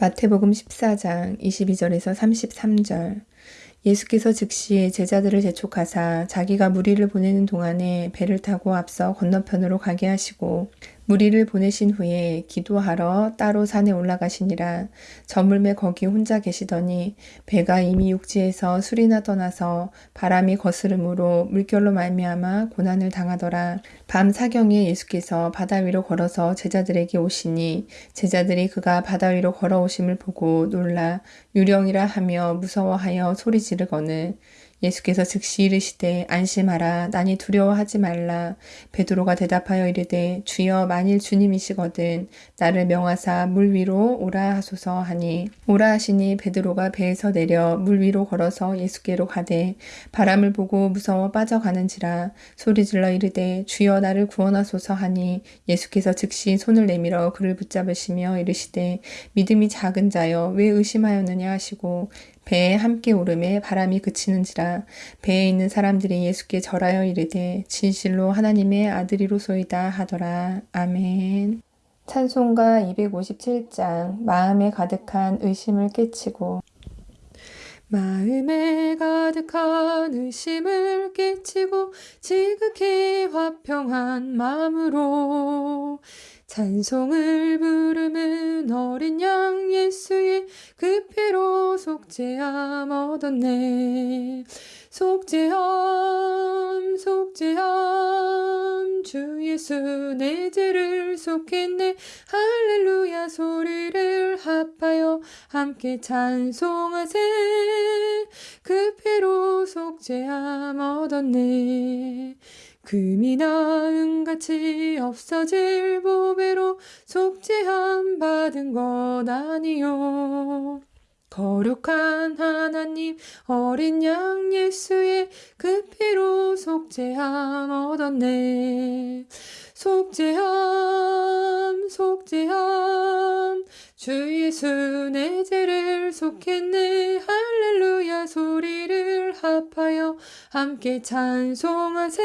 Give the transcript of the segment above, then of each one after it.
마태복음 14장 22절에서 33절. 예수께서 즉시 제자들을 재촉하사 자기가 무리를 보내는 동안에 배를 타고 앞서 건너편으로 가게 하시고 무리를 보내신 후에 기도하러 따로 산에 올라가시니라 저물매 거기 혼자 계시더니 배가 이미 육지에서 술이나 떠나서 바람이 거스름으로 물결로 말미암아 고난을 당하더라. 밤 사경에 예수께서 바다 위로 걸어서 제자들에게 오시니 제자들이 그가 바다 위로 걸어오심을 보고 놀라 유령이라 하며 무서워하여 소리 지르거늘 예수께서 즉시 이르시되 안심하라 나니 두려워하지 말라. 베드로가 대답하여 이르되 주여 만일 주님이시거든 나를 명하사 물 위로 오라 하소서 하니. 오라 하시니 베드로가 배에서 내려 물 위로 걸어서 예수께로 가되 바람을 보고 무서워 빠져가는지라. 소리질러 이르되 주여 나를 구원하소서 하니. 예수께서 즉시 손을 내밀어 그를 붙잡으시며 이르시되 믿음이 작은 자여 왜 의심하였느냐 하시고 배에 함께 오름에 바람이 그치는지라 배에 있는 사람들이 예수께 절하여 이르되 진실로 하나님의 아들이로소이다 하더라. 아멘. 찬송가 257장 마음에 가득한 의심을 깨치고 마음에 가득한 의심을 깨치고 지극히 화평한 마음으로 찬송을 부르는 어린 양 예수의 그 피로 속죄함 얻었네. 속죄함 속죄함. 주 예수 내 죄를 속했네. 할렐루야 소리를 합하여 함께 찬송하세. 그 피로 속죄함 얻었네 금이나 은같이 없어질 보배로 속죄함 받은 것 아니요. 거룩한 하나님 어린 양 예수의 그 피로 속죄함 얻었네. 속죄함 속죄함. 주 예수 내 죄를 속했네 함께 찬송하세.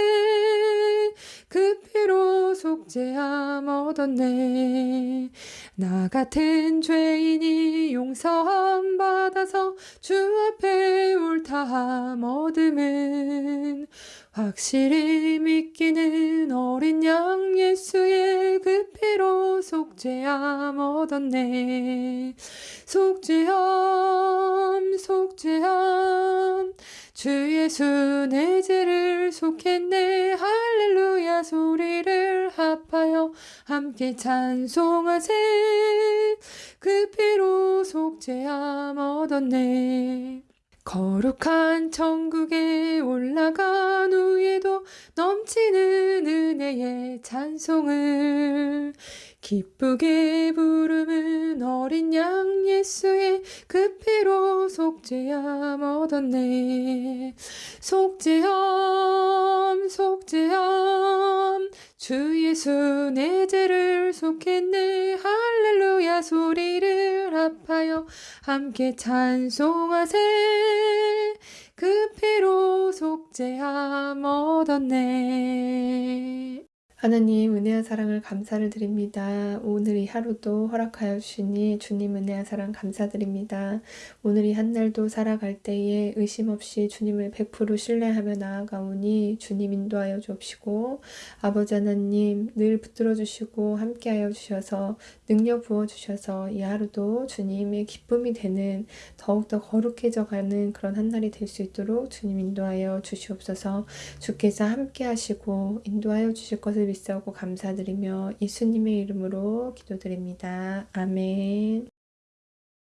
그 피로 속죄함 얻었네. 나 같은 죄인이 용서함 받아서 주 앞에 옳다함 얻음은 확실히 믿기는 어린 양 예수의 그 피로 속죄함 얻었네. 속죄함 속죄함 주 예수 내 죄를 속했네. 할렐루야 소리를 합하여 함께 찬송하세. 그 피로 속죄함 얻었네. 거룩한 천국에 올라간 후에도 넘치는 은혜의 찬송을 기쁘게 부르는 어린 양 예수의 그 피로 속죄함 얻었네. 속죄함 속죄함. 주 예수 내 죄를 속했네. 할렐루야 소리를 합하여 함께 찬송하세. 그 피로 속죄함 얻었네 하나님 은혜와 사랑을 감사를 드립니다. 오늘 이 하루도 허락하여 주시니 주님 은혜와 사랑 감사드립니다. 오늘 이 한날도 살아갈 때에 의심 없이 주님을 100% 신뢰하며 나아가오니 주님 인도하여 주옵시고 아버지 하나님 늘 붙들어 주시고 함께하여 주셔서 능력 부어 주셔서 이 하루도 주님의 기쁨이 되는 더욱더 거룩해져 가는 그런 한날이 될 수 있도록 주님 인도하여 주시옵소서 주께서 함께하시고 인도하여 주실 것을 믿 사오고 감사드리며 예수님의 이름으로 기도드립니다. 아멘